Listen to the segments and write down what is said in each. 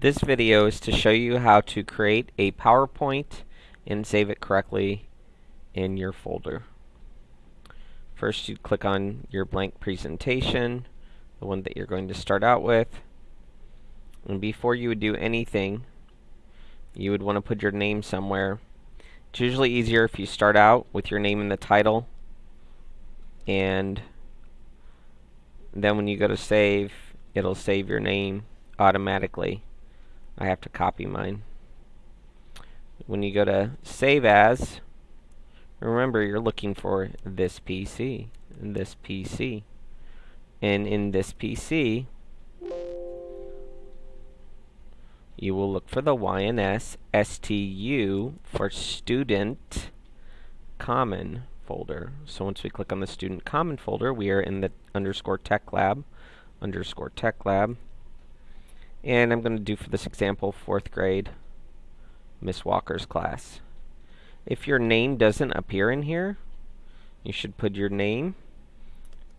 This video is to show you how to create a PowerPoint and save it correctly in your folder. First you click on your blank presentation, the one that you're going to start out with. And before you would do anything, you would want to put your name somewhere. It's usually easier if you start out with your name in the title and then when you go to save, it'll save your name automatically. I have to copy mine. When you go to Save As, remember you're looking for this PC, this PC. And in this PC, you will look for the YNS STU for Student Common folder. So once we click on the Student Common folder, we are in the underscore Tech Lab, underscore Tech Lab. And I'm going to do for this example, fourth grade, Miss Walker's class. If your name doesn't appear in here, you should put your name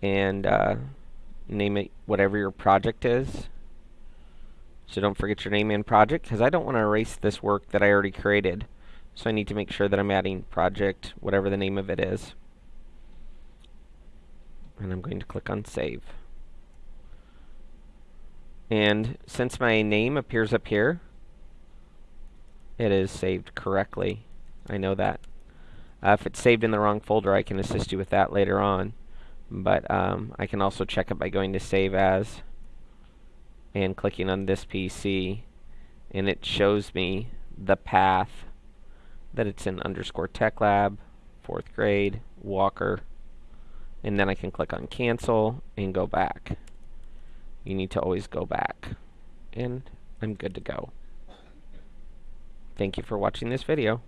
and uh, name it whatever your project is. So don't forget your name and project, because I don't want to erase this work that I already created. So I need to make sure that I'm adding project, whatever the name of it is. And I'm going to click on Save. And since my name appears up here, it is saved correctly. I know that. Uh, if it's saved in the wrong folder, I can assist you with that later on. But um, I can also check it by going to Save As and clicking on this PC. And it shows me the path that it's in underscore tech lab, fourth grade, Walker. And then I can click on cancel and go back you need to always go back. And I'm good to go. Thank you for watching this video.